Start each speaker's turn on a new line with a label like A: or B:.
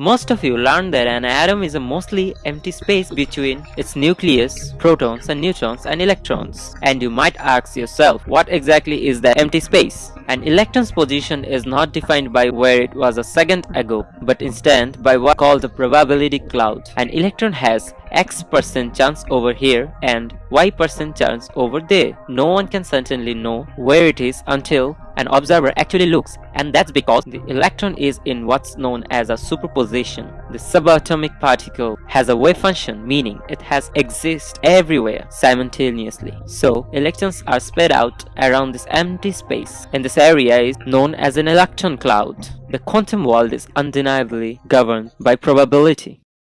A: Most of you learned that an atom is a mostly empty space between its nucleus, protons and neutrons and electrons. And you might ask yourself, what exactly is that empty space? An electron's position is not defined by where it was a second ago, but instead by what called the probability cloud. An electron has x percent chance over here and y percent chance over there. No one can certainly know where it is until an observer actually looks and that's because the electron is in what's known as a superposition. The subatomic particle has a wave function meaning it has exist everywhere simultaneously. So electrons are spread out around this empty space and this area is known as an electron cloud. The quantum world is undeniably governed by probability.